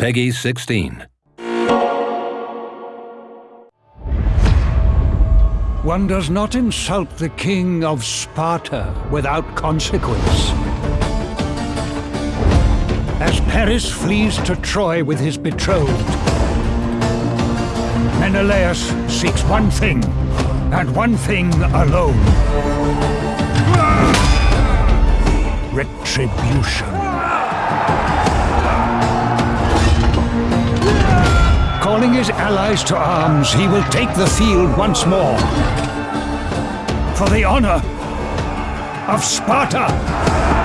PEGI 16. One does not insult the king of Sparta without consequence. As Paris flees to Troy with his betrothed, Menelaus seeks one thing, and one thing alone. Retribution. His allies to arms, he will take the field once more. For the honor of Sparta!